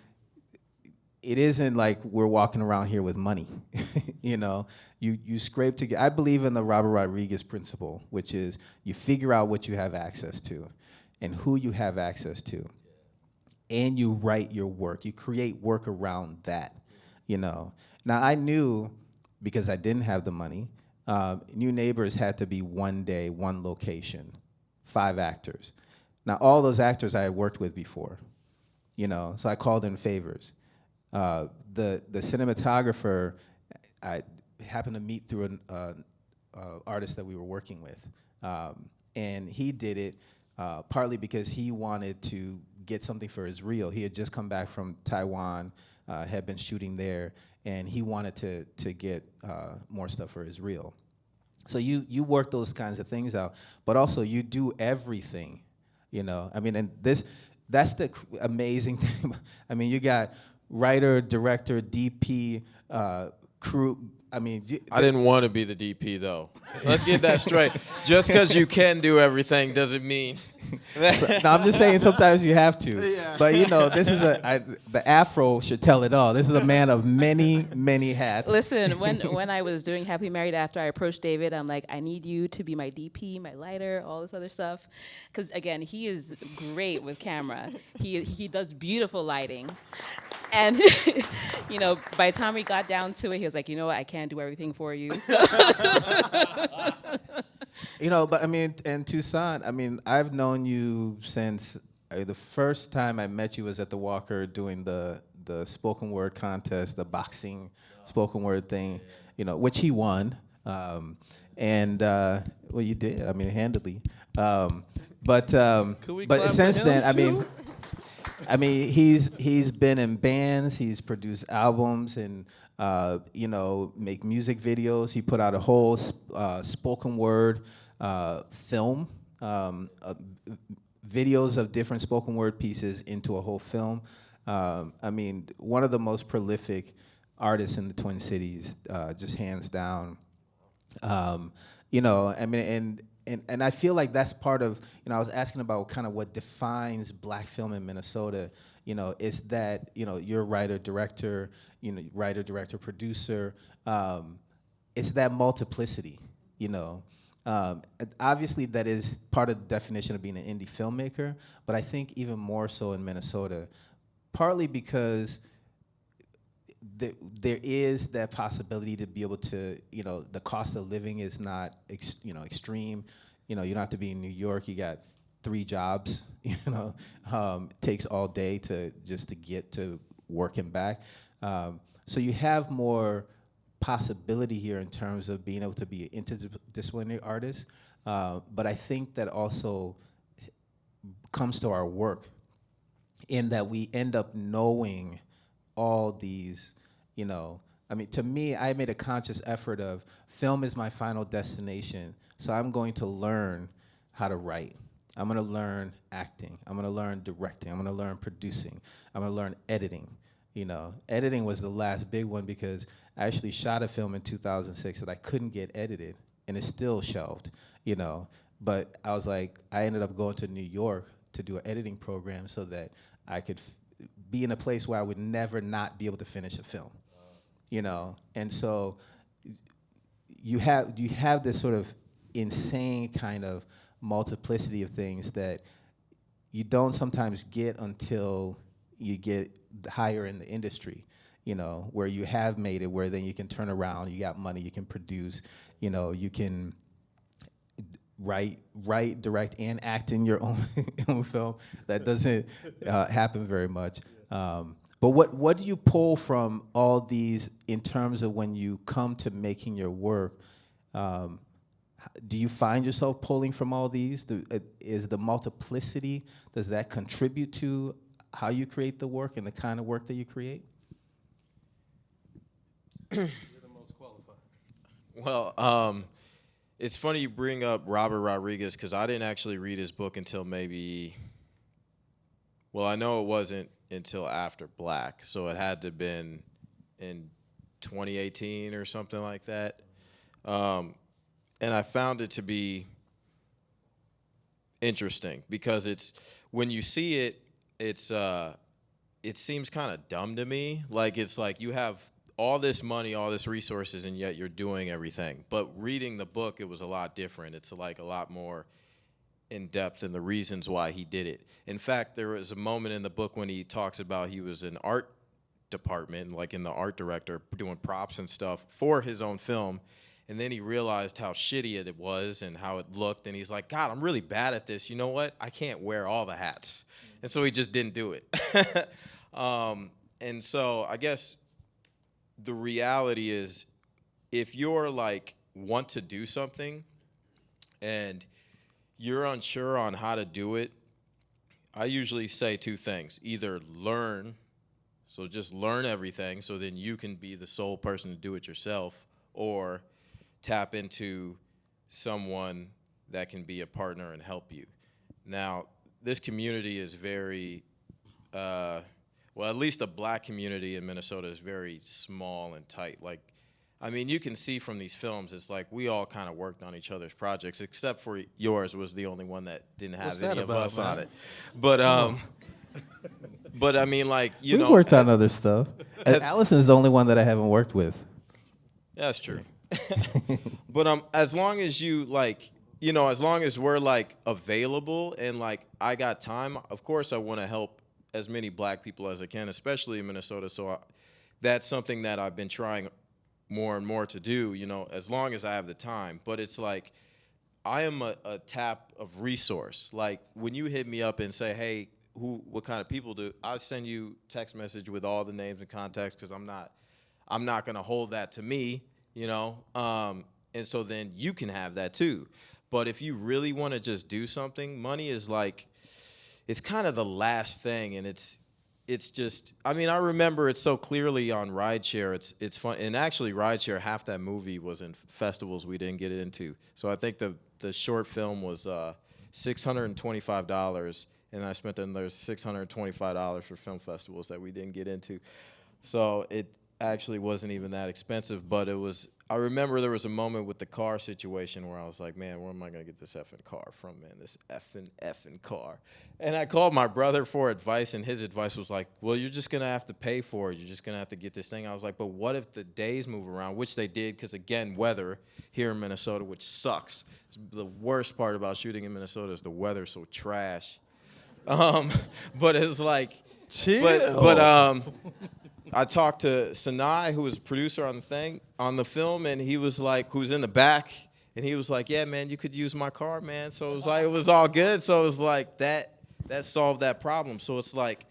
it isn't like we're walking around here with money, [laughs] you know. You you scrape together. I believe in the Robert Rodriguez principle, which is you figure out what you have access to, and who you have access to, and you write your work. You create work around that, you know. Now I knew because I didn't have the money. Uh, New Neighbors had to be one day, one location, five actors. Now all those actors I had worked with before, you know, so I called in favors. Uh, the the cinematographer, I happened to meet through an uh, uh, artist that we were working with, um, and he did it uh, partly because he wanted to get something for his reel. He had just come back from Taiwan, uh, had been shooting there, and he wanted to to get uh, more stuff for his reel. So you you work those kinds of things out, but also you do everything, you know. I mean, and this that's the amazing [laughs] thing. I mean, you got writer, director, DP, uh, crew. I mean, you- I didn't want to be the DP though. Let's get that straight. [laughs] Just because you can do everything doesn't mean. [laughs] no, I'm just saying sometimes you have to. [laughs] But you know, this is a I, the afro should tell it all. This is a man of many, many hats. Listen, [laughs] when when I was doing Happy Married After, I approached David. I'm like, I need you to be my DP, my lighter, all this other stuff, because again, he is great with camera. He he does beautiful lighting, and you know, by the time we got down to it, he was like, you know what, I can't do everything for you. So You know, but I mean, and Toussaint, I mean, I've known you since uh, the first time I met you was at the Walker doing the the spoken word contest, the boxing spoken word thing, you know, which he won. Um, and uh, well, you did. I mean, handily. Um, but um, but since then, I mean. I mean, he's he's been in bands. He's produced albums and uh, you know make music videos. He put out a whole uh, spoken word uh, film, um, uh, videos of different spoken word pieces into a whole film. Um, I mean, one of the most prolific artists in the Twin Cities, uh, just hands down. Um, you know, I mean, and, and and I feel like that's part of, you know, I was asking about kind of what defines black film in Minnesota. You know, it's that you know you're writer, director, you know, writer, director, producer. Um, it's that multiplicity. You know, um, obviously that is part of the definition of being an indie filmmaker. But I think even more so in Minnesota, partly because there, there is that possibility to be able to, you know, the cost of living is not, you know, extreme. You know, you don't have to be in New York. You got three jobs. [laughs] You know, um, takes all day to just to get to work and back. Um, so you have more possibility here in terms of being able to be an interdisciplinary artist. Uh, but I think that also comes to our work in that we end up knowing all these, you know, I mean, to me, I made a conscious effort of film is my final destination, so I'm going to learn how to write. I'm gonna learn acting. I'm gonna learn directing. I'm gonna learn producing. I'm gonna learn editing. You know, editing was the last big one because I actually shot a film in 2006 that I couldn't get edited, and it's still shelved. You know, but I was like, I ended up going to New York to do an editing program so that I could be in a place where I would never not be able to finish a film. You know, and so you have you have this sort of insane kind of multiplicity of things that you don't sometimes get until you get higher in the industry you know where you have made it where then you can turn around you got money you can produce you know you can write write direct and act in your [laughs] own, film. That doesn't uh, happen very much. Um, but what what do you pull from all these in terms of when you come to making your work? Um, do you find yourself pulling from all these? The, uh, is the multiplicity, does that contribute to how you create the work and the kind of work that you create? You're the most qualified. Well, um, it's funny you bring up Robert Rodriguez because I didn't actually read his book until maybe, well, I know it wasn't until after Black, so it had to have been in 2018 or something like that. Um, and I found it to be interesting because it's when you see it, it's uh, it seems kind of dumb to me. Like it's like you have all this money, all this resources, and yet you're doing everything. But reading the book, it was a lot different. It's like a lot more in depth in the reasons why he did it. In fact, there was a moment in the book when he talks about he was an art department, like in the art director, doing props and stuff for his own film and then he realized how shitty it was and how it looked. And he's like, God, I'm really bad at this. You know what? I can't wear all the hats. And so he just didn't do it. [laughs] um, and so I guess the reality is if you're like, want to do something and you're unsure on how to do it, I usually say two things either learn, so just learn everything so then you can be the sole person to do it yourself, or tap into someone that can be a partner and help you. Now, this community is very, uh, well, at least the black community in Minnesota is very small and tight. Like, I mean, you can see from these films, it's like we all kind of worked on each other's projects, except for yours was the only one that didn't have What's any of about, us man? on it. But um, [laughs] but I mean, like you We've know, worked on other stuff. [laughs] Allison's the only one that I haven't worked with. That's true. But um, as long as you like, you know, as long as we're like available and like I got time, of course I want to help as many black people as I can, especially in Minnesota. So I, that's something that I've been trying more and more to do. You know, as long as I have the time. But it's like I am a, a tap of resource. Like when you hit me up and say, "Hey, who, what kind of people do?" I send you text message with all the names and contacts because I'm not, I'm not gonna hold that to me, you know. Um, and so then you can have that too. But if you really want to just do something, money is like, it's kind of the last thing, and it's it's just I mean I remember it so clearly on Rideshare. It's it's fun and actually Rideshare half that movie was in festivals we didn't get into. So I think the the short film was uh, six hundred and I spent another six hundred and twenty five dollars for film festivals that we didn't get into. So it actually wasn't even that expensive, but it was. I remember there was a moment with the car situation where I was like, man, where am I gonna get this effing car from, man? This effing effing car. And I called my brother for advice, and his advice was like, well, you're just gonna have to pay for it. You're just gonna have to get this thing. I was like, but what if the days move around, which they did, because again, weather here in Minnesota, which sucks. It's the worst part about shooting in Minnesota is the weather so trash. Um, [laughs] but it's like Chill. but but um, I talked to Sanai, who was a producer on the thing on the film, and he was like, who's in the back, and he was like, "Yeah, man, you could use my car, man." So it was like it was all good. So it was like that that solved that problem. So it's like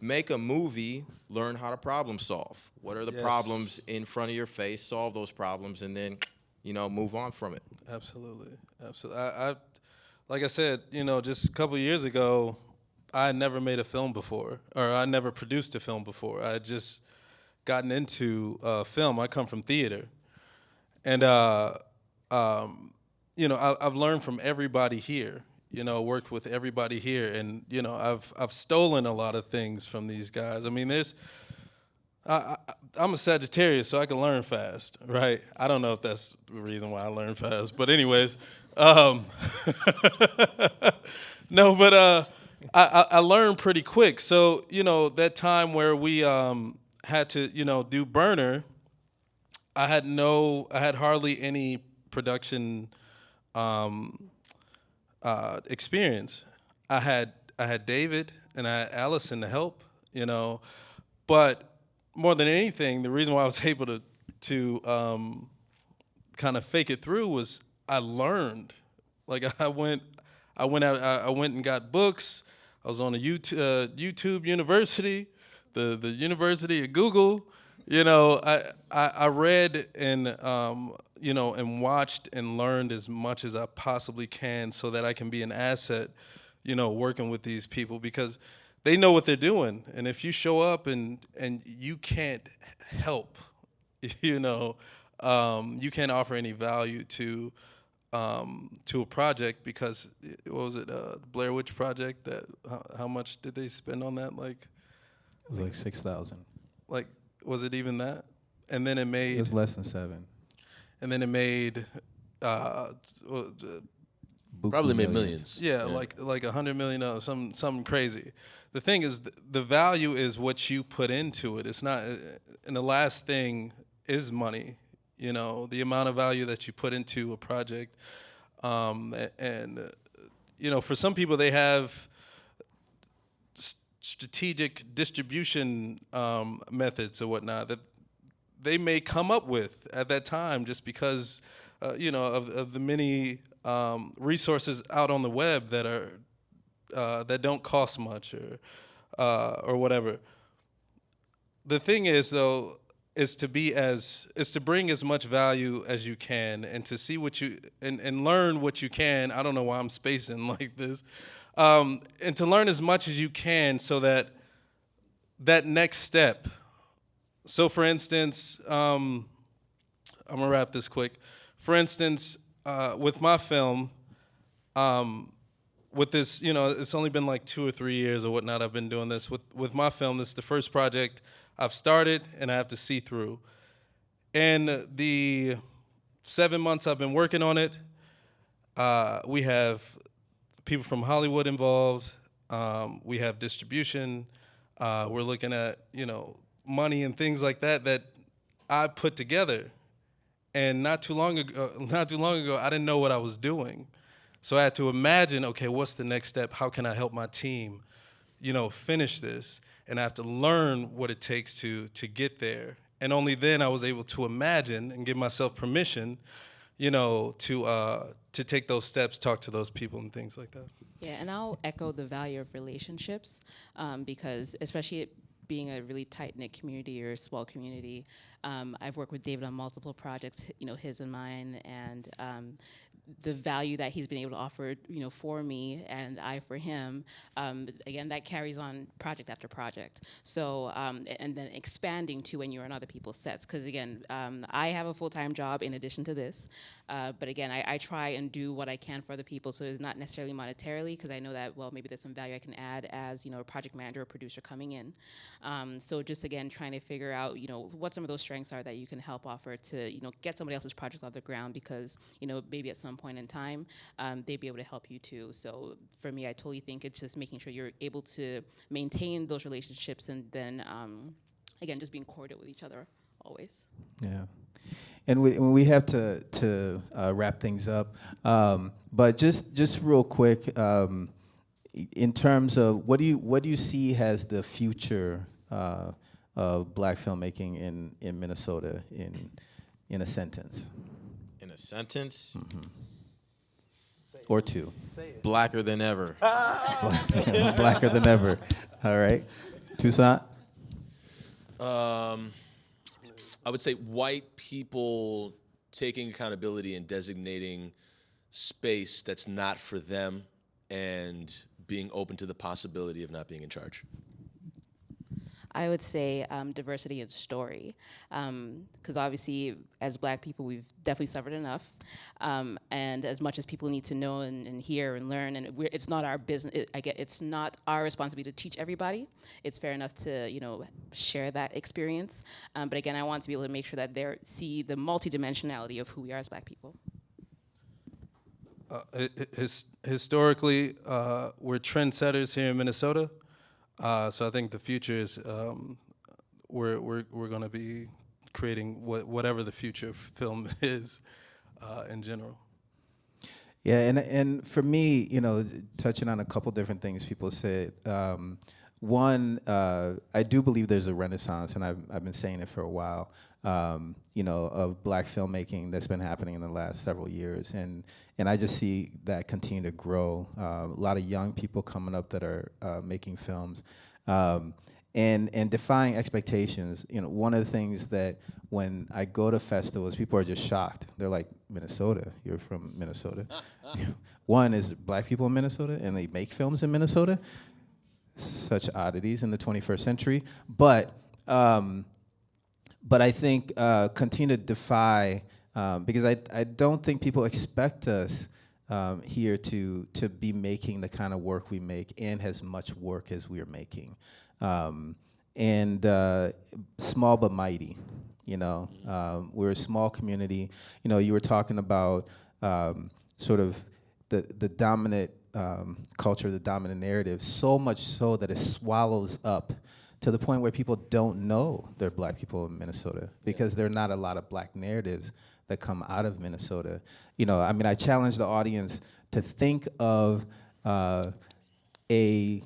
make a movie, learn how to problem solve. What are the Yes. problems in front of your face? Solve those problems, and then you know move on from it. Absolutely, absolutely. I, I, like I said, you know, just a couple years ago, I had never made a film before, or I never produced a film before. I just gotten into uh, film. I come from theater, and uh, um, you know, I, I've learned from everybody here. You know, worked with everybody here, and you know, I've I've stolen a lot of things from these guys. I mean, there's I, I'm a Sagittarius, so I can learn fast, right? I don't know if that's the reason why I learn fast, but anyways, um, [laughs] no, but uh, I, I, learned pretty quick. So you know that time where we um, had to, you know, do burner, I had no, I had hardly any production um, uh, experience. I had I had David and I had Allison to help, you know, but more than anything, the reason why I was [laughs] able to to um, kind of fake it through was I learned. Like [laughs] I went, I went out, I went and got books. I was on a YouTube, uh, YouTube University, the the University of Google. You know, I I, I read and um, you know and watched and learned as much as I possibly can, so that I can be an asset. You know, working with these people because they know what they're doing, and if you show up and and you can't help, [laughs] you know, um, you can't offer any value to um, to a project because what was it, uh, Blair Witch Project? That how, how much did they spend on that? Like, It was like six thousand. like was it even that? And then it made. It made, was less than seven. and then it made, uh, what- Buku Probably made millions. yeah, like like a hundred million dollars, some something crazy. The thing is, th- the value is what you put into it. It's not, uh, and the last thing is money. You know, the amount of value that you put into a project, um, a- and uh, you know, for some people they have s- strategic distribution um, methods or whatnot that they may come up with at that time just because uh, you know of, of the many um, resources out on the web that are uh, that don't cost much or uh, or whatever. The thing is though is to be as is to bring as much value as you can and to see what you and, and learn what you can. I don't know why I'm spacing [laughs] like this. Um, and to learn as much as you can so that that next step so, for instance, um, I'm gonna wrap this quick. For instance, uh, with my film, um, with this, you know, it's only been like two or three years or whatnot. I've been doing this with with my film. This is the first project I've started, and I have to see through. And the seven months I've been working on it, uh, we have people from Hollywood involved. Um, we have distribution. Uh, we're looking at you know money and things like that that I put together. And not too long ago, [laughs] not too long ago, I didn't know what I was doing. So I had to imagine, okay, what's the next step? How can I help my team, you know, finish this? And I have to learn what it takes to to get there. And only then I was able to imagine and give myself permission, you know, to uh, to take those steps, talk to those people, and things like that. Yeah, and I'll echo the value of relationships um, because, especially being a really tight knit community or a small community, um, I've worked with David on multiple projects, you know, his and mine, and um, the value that he's been able to offer, you know, for me and I for him. Um, again, that carries on project after project. So, um, and then expanding to when you're on other people's sets, because again, um, I have a full time job in addition to this, uh, but again, I, I try and do what I can for other people. So it's not necessarily monetarily, because I know that well, maybe there's some value I can add as you know a project manager or producer coming in. Um, so just again, trying to figure out you know what some of those strengths are that you can help offer to you know get somebody else's project off the ground, because you know maybe at some point in time um, they'd be able to help you too. So for me, I totally think it's just making sure you're able to maintain those relationships and then um, again just being cordial with each other always. Yeah. And we, we have to, to uh, wrap things up. Um, but just, just real quick, um, in terms of what do you what do you see as the future uh, of black filmmaking in, in Minnesota in in a sentence a sentence, or two? blacker than ever. [laughs] [laughs] Blacker than ever. All right, Toussaint. Um, I would say white people taking accountability and designating space that's not for them and being open to the possibility of not being in charge. I would say um, diversity in story, because obviously, as Black people, we've definitely suffered enough, um, and as much as people need to know and, and hear and learn, and it's not our business. It, I get it's not our responsibility to teach everybody. It's fair enough to you know share that experience, um, but again, I want to be able to make sure that they see the multidimensionality of who we are as Black people. Uh, hi- hi- his, historically, uh, we're trendsetters here in Minnesota. Uh, so I think the future is um, we're, we're, we're going to be creating what, whatever the future of film [laughs] is uh, in general. Yeah, and and for me, you know, touching on a couple different things people said. Um, one, uh, I do believe there's a renaissance, and I've I've been saying it for a while. Um, you know, of black filmmaking that's been happening in the last several years, and and I just see that continue to grow. Uh, a lot of young people coming up that are uh, making films. Um, and and defying expectations. You know, one of the things that when I go to festivals, people are just shocked. They're like, Minnesota, you're from Minnesota. [laughs] one is black people in Minnesota, and they make films in Minnesota. Such oddities in the 21st century, but. Um, but I think uh, continue to defy um, because I, I don't think people expect us um, here to to be making the kind of work we make and as much work as we are making, um, and uh, small but mighty. You know, um, we're a small community. You know, you were talking about um, sort of the the dominant um, culture, the dominant narrative, so much so that it swallows up to the point where people don't know they're black people in Minnesota because there are not a lot of black narratives that come out of Minnesota. You know, I mean, I challenge the audience to think of uh, a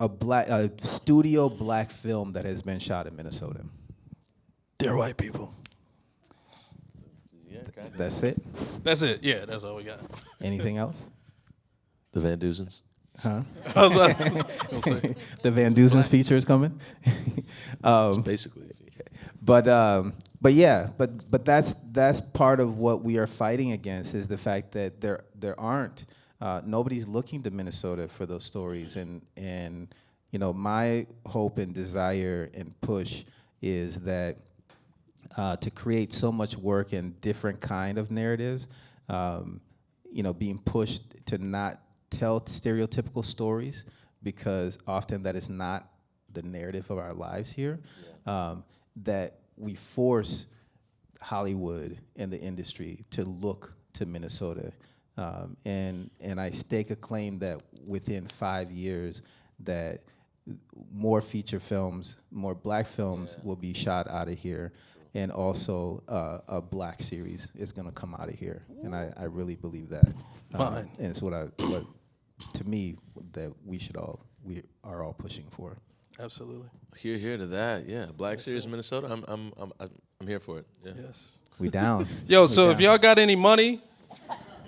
a black a studio black film that has been shot in Minnesota. Dear white people. That's it. That's it. Yeah, that's all we got. Anything else? The Van Duzens. Huh? I was like, I the Van Duzen's feature is coming. [laughs] um, Basically. but um, but yeah, but but that's that's part of what we are fighting against is the fact that there there aren't uh, nobody's looking to Minnesota for those stories, and and you know my hope and desire and push is that uh, to create so much work and different kind of narratives, um, you know, being pushed to not tell stereotypical stories because often that is not the narrative of our lives here. Um, that we force Hollywood and the industry to look to Minnesota, um, and and I stake a claim that within five years that more feature films, more black films will be shot out of here, and also uh, a black series is going to come out of here, and I, I really believe that. Um, Fine. and it's what I what to me that we should all we are all pushing for. absolutely. Here, here to that. Yeah, Black Series Minnesota. I'm, I'm, I'm, I'm I'm here for it. Yeah. Yes. We down. [laughs] Yo, We so if y'all got any money,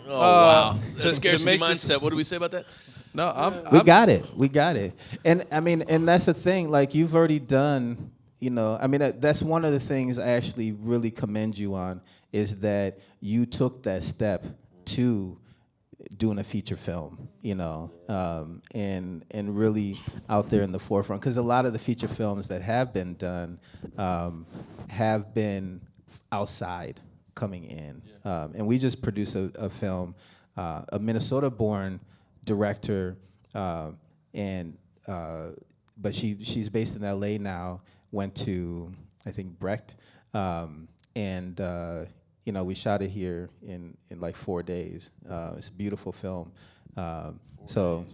Oh uh, wow. to- scarcity to make this- mindset. What do we say about that? no, I'm. we I'm got it. We got it. And I mean, and that's the thing. Like you've already done. You know, I mean, that, that's one of the things I actually really commend you on is that you took that step to doing a feature film. You know, um, and and really out there in the forefront because a lot of the feature films that have been done um, have been outside coming in. Um, and we just produced a, a film, uh, a Minnesota-born director, uh, and uh, but she she's based in L.A. now. Went to I think Brecht, um, and uh, you know we shot it here in in like four days. Uh, it's a beautiful film. Um, so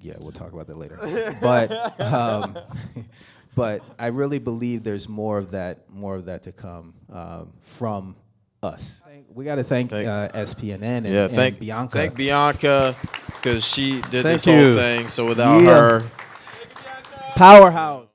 yeah, we'll talk about that later. [laughs] but um, [laughs] but I really believe there's more of that more of that to come um, from us. We got to thank Thank- uh, SPNN and, Yeah, and thank Bianca. Thank Bianca. because she did Thank this whole thing. So without Yeah. her, Powerhouse.